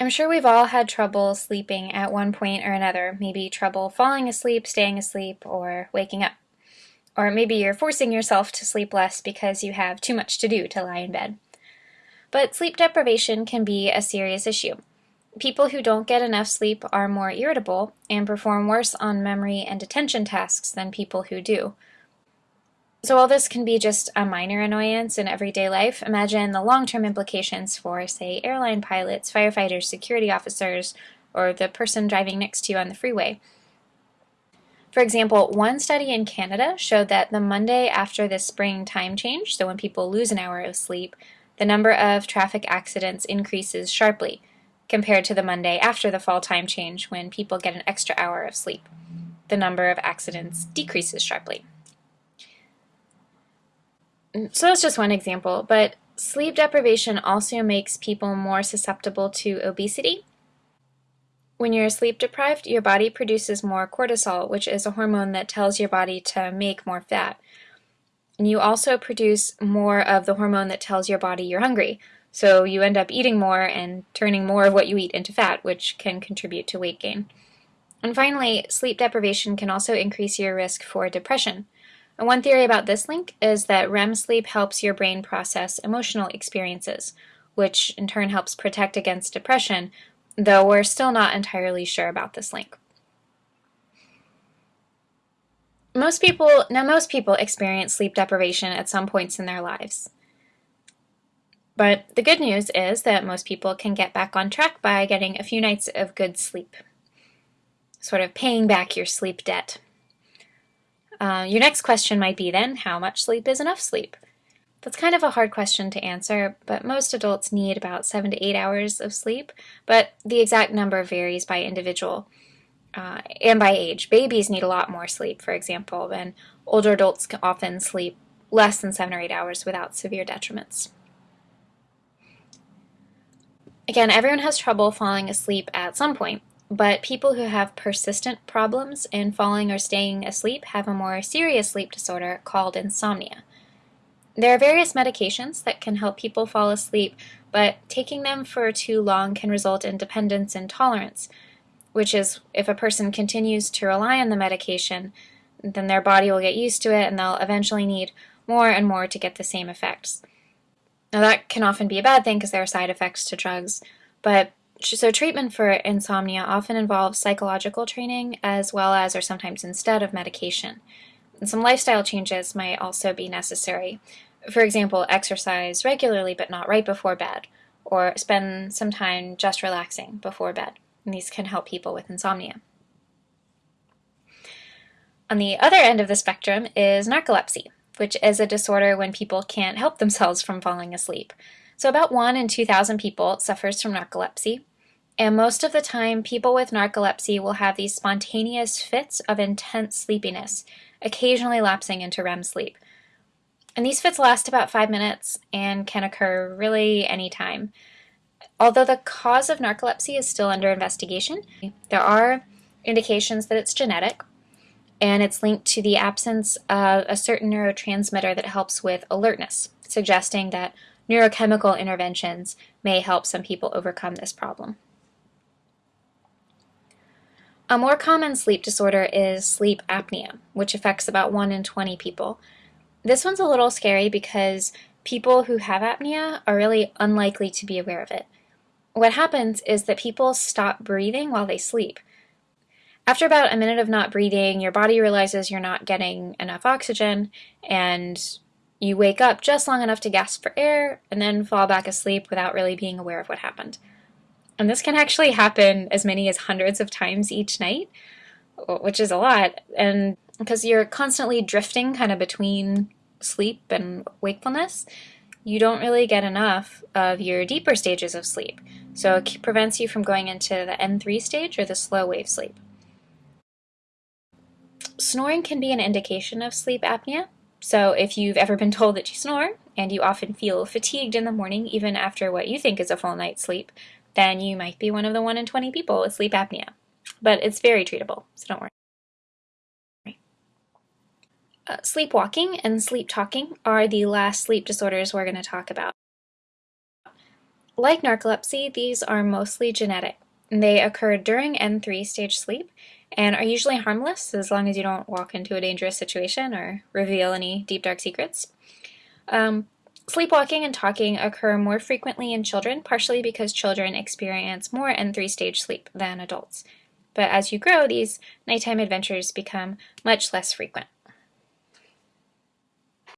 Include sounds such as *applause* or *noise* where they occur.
I'm sure we've all had trouble sleeping at one point or another, maybe trouble falling asleep, staying asleep, or waking up. Or maybe you're forcing yourself to sleep less because you have too much to do to lie in bed. But sleep deprivation can be a serious issue. People who don't get enough sleep are more irritable and perform worse on memory and attention tasks than people who do. So while this can be just a minor annoyance in everyday life, imagine the long-term implications for, say, airline pilots, firefighters, security officers, or the person driving next to you on the freeway. For example, one study in Canada showed that the Monday after the spring time change, so when people lose an hour of sleep, the number of traffic accidents increases sharply compared to the Monday after the fall time change when people get an extra hour of sleep. The number of accidents decreases sharply. So that's just one example, but sleep deprivation also makes people more susceptible to obesity. When you're sleep deprived, your body produces more cortisol, which is a hormone that tells your body to make more fat. And you also produce more of the hormone that tells your body you're hungry. So you end up eating more and turning more of what you eat into fat, which can contribute to weight gain. And finally, sleep deprivation can also increase your risk for depression. And one theory about this link is that REM sleep helps your brain process emotional experiences, which in turn helps protect against depression, though we're still not entirely sure about this link. Most people, now most people experience sleep deprivation at some points in their lives. But the good news is that most people can get back on track by getting a few nights of good sleep, sort of paying back your sleep debt. Uh, your next question might be then, how much sleep is enough sleep? That's kind of a hard question to answer, but most adults need about seven to eight hours of sleep, but the exact number varies by individual uh, and by age. Babies need a lot more sleep, for example, and older adults can often sleep less than seven or eight hours without severe detriments. Again, everyone has trouble falling asleep at some point, but people who have persistent problems in falling or staying asleep have a more serious sleep disorder called insomnia. There are various medications that can help people fall asleep, but taking them for too long can result in dependence and tolerance, which is if a person continues to rely on the medication, then their body will get used to it and they'll eventually need more and more to get the same effects. Now that can often be a bad thing because there are side effects to drugs, but so treatment for insomnia often involves psychological training as well as or sometimes instead of medication. And some lifestyle changes might also be necessary. For example, exercise regularly but not right before bed, or spend some time just relaxing before bed. And these can help people with insomnia. On the other end of the spectrum is narcolepsy, which is a disorder when people can't help themselves from falling asleep. So about 1 in 2,000 people suffers from narcolepsy, and most of the time, people with narcolepsy will have these spontaneous fits of intense sleepiness, occasionally lapsing into REM sleep. And these fits last about five minutes and can occur really anytime. Although the cause of narcolepsy is still under investigation, there are indications that it's genetic, and it's linked to the absence of a certain neurotransmitter that helps with alertness, suggesting that neurochemical interventions may help some people overcome this problem. A more common sleep disorder is sleep apnea, which affects about 1 in 20 people. This one's a little scary because people who have apnea are really unlikely to be aware of it. What happens is that people stop breathing while they sleep. After about a minute of not breathing, your body realizes you're not getting enough oxygen, and you wake up just long enough to gasp for air and then fall back asleep without really being aware of what happened. And this can actually happen as many as hundreds of times each night, which is a lot. And because you're constantly drifting kind of between sleep and wakefulness, you don't really get enough of your deeper stages of sleep. So it prevents you from going into the N3 stage or the slow wave sleep. Snoring can be an indication of sleep apnea. So if you've ever been *laughs* told that you snore, and you often feel fatigued in the morning even after what you think is a full night's sleep, then you might be one of the 1 in 20 people with sleep apnea. But it's very treatable, so don't worry. Uh, sleepwalking and sleep talking are the last sleep disorders we're going to talk about. Like narcolepsy, these are mostly genetic. They occur during N3 stage sleep and are usually harmless as long as you don't walk into a dangerous situation or reveal any deep dark secrets. Um, sleepwalking and talking occur more frequently in children, partially because children experience more N3 stage sleep than adults. But as you grow, these nighttime adventures become much less frequent.